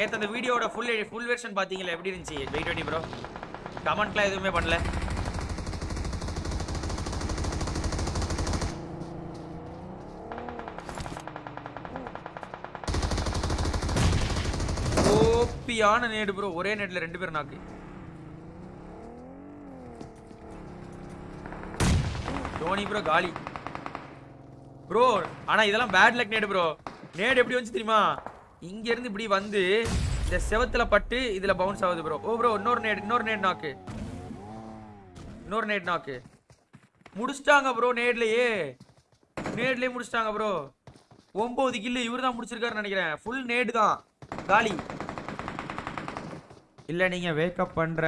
நேற்று அந்த வீடியோட ஃபுல் ஃபுல் வெர்ஷன் பார்த்தீங்களா எப்படி இருந்துச்சு? வெயிட் பண்ணி ப்ரோ கமெண்ட்லாம் எதுவுமே பண்ணல. ஓப்பியான நேடு ப்ரோ ஒரே நேட்ல ரெண்டு பேரும் நாக்கு தோனி ப்ரோ காலி. ப்ரோ ஆனால் இதெல்லாம் பேட் லக் நேடு ப்ரோ நேடு எப்படி வந்துச்சு தெரியுமா? இங்க இருந்து இப்படி வந்து இந்த செவத்துல பட்டு இதுல பவுன்ஸ் ஆகுது ப்ரோ ஓ ப்ரோ இன்னொரு நேட் இன்னொரு நேட் நாக்கு இன்னொரு நேட் நாக்கு முடிச்சிட்டாங்க ப்ரோ நேட்லயே நேட்லயே முடிச்சிட்டாங்க ப்ரோ ஒன்பது கில்லு இவர் தான் முடிச்சிருக்காருன்னு நினைக்கிறேன். ஃபுல் நேடு தான். காலி. இல்லை நீங்கள் வேக்கப் பண்ணுற